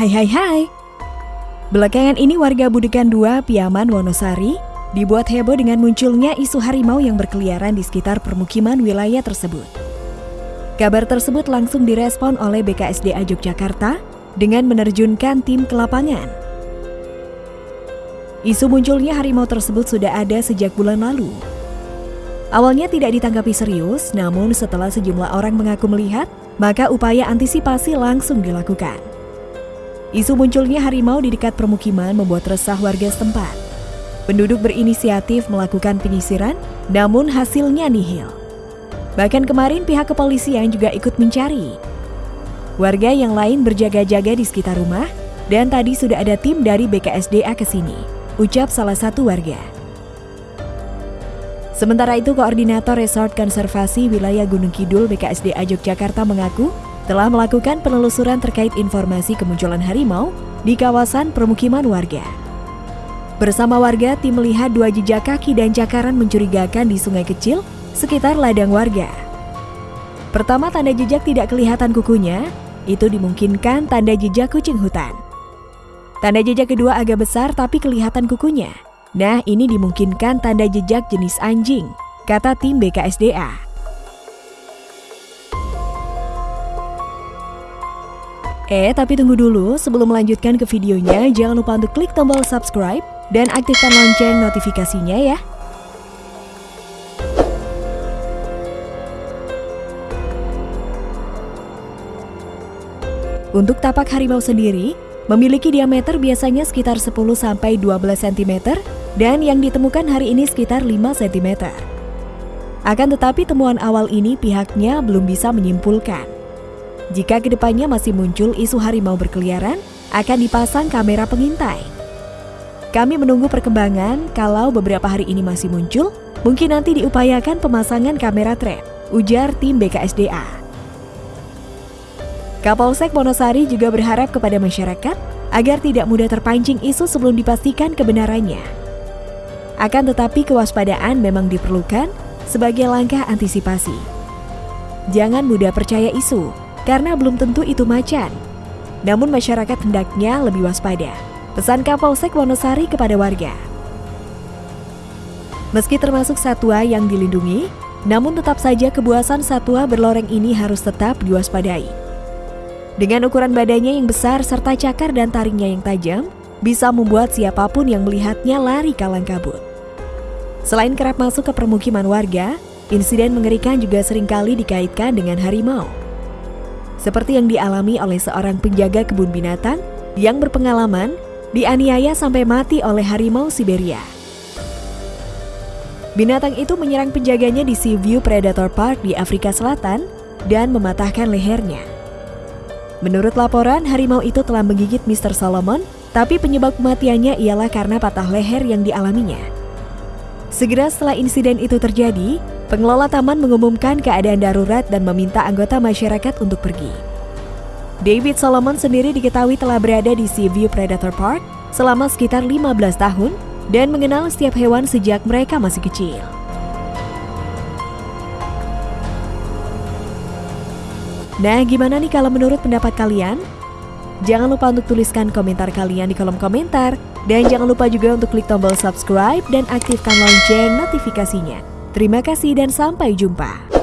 Hai hai hai. Belakangan ini warga Budekan 2 Piaman Wonosari dibuat heboh dengan munculnya isu harimau yang berkeliaran di sekitar permukiman wilayah tersebut. Kabar tersebut langsung direspon oleh BKSDA Yogyakarta dengan menerjunkan tim ke lapangan. Isu munculnya harimau tersebut sudah ada sejak bulan lalu. Awalnya tidak ditanggapi serius, namun setelah sejumlah orang mengaku melihat, maka upaya antisipasi langsung dilakukan. Isu munculnya harimau di dekat permukiman membuat resah warga setempat. Penduduk berinisiatif melakukan penyisiran, namun hasilnya nihil. Bahkan kemarin pihak kepolisian juga ikut mencari. Warga yang lain berjaga-jaga di sekitar rumah, dan tadi sudah ada tim dari BKSDA ke sini, ucap salah satu warga. Sementara itu, Koordinator Resort Konservasi Wilayah Gunung Kidul BKSDA Yogyakarta mengaku telah melakukan penelusuran terkait informasi kemunculan harimau di kawasan permukiman warga. Bersama warga, tim melihat dua jejak kaki dan cakaran mencurigakan di sungai kecil sekitar ladang warga. Pertama, tanda jejak tidak kelihatan kukunya, itu dimungkinkan tanda jejak kucing hutan. Tanda jejak kedua agak besar tapi kelihatan kukunya. Nah, ini dimungkinkan tanda jejak jenis anjing, kata tim BKSDA. Eh, tapi tunggu dulu, sebelum melanjutkan ke videonya, jangan lupa untuk klik tombol subscribe dan aktifkan lonceng notifikasinya ya. Untuk tapak harimau sendiri, memiliki diameter biasanya sekitar 10-12 cm dan yang ditemukan hari ini sekitar 5 cm. Akan tetapi temuan awal ini pihaknya belum bisa menyimpulkan jika ke depannya masih muncul isu harimau berkeliaran, akan dipasang kamera pengintai. Kami menunggu perkembangan, kalau beberapa hari ini masih muncul, mungkin nanti diupayakan pemasangan kamera trap, ujar tim BKSDA. Kapolsek Monosari juga berharap kepada masyarakat agar tidak mudah terpancing isu sebelum dipastikan kebenarannya. Akan tetapi kewaspadaan memang diperlukan sebagai langkah antisipasi. Jangan mudah percaya isu, karena belum tentu itu macan. Namun masyarakat hendaknya lebih waspada. Pesan Kapolsek Wonosari kepada warga. Meski termasuk satwa yang dilindungi, namun tetap saja kebuasan satwa berloreng ini harus tetap diwaspadai. Dengan ukuran badannya yang besar serta cakar dan taringnya yang tajam, bisa membuat siapa pun yang melihatnya lari kalang kabut. Selain kerap masuk ke permukiman warga, insiden mengerikan juga sering kali dikaitkan dengan harimau seperti yang dialami oleh seorang penjaga kebun binatang yang berpengalaman dianiaya sampai mati oleh harimau Siberia. Binatang itu menyerang penjaganya di Seaview Predator Park di Afrika Selatan dan mematahkan lehernya. Menurut laporan, harimau itu telah menggigit Mr. Solomon, tapi penyebab kematiannya ialah karena patah leher yang dialaminya. Segera setelah insiden itu terjadi, Pengelola taman mengumumkan keadaan darurat dan meminta anggota masyarakat untuk pergi. David Solomon sendiri diketahui telah berada di Seaview Predator Park selama sekitar 15 tahun dan mengenal setiap hewan sejak mereka masih kecil. Nah, gimana nih kalau menurut pendapat kalian? Jangan lupa untuk tuliskan komentar kalian di kolom komentar. Dan jangan lupa juga untuk klik tombol subscribe dan aktifkan lonceng notifikasinya. Terima kasih dan sampai jumpa.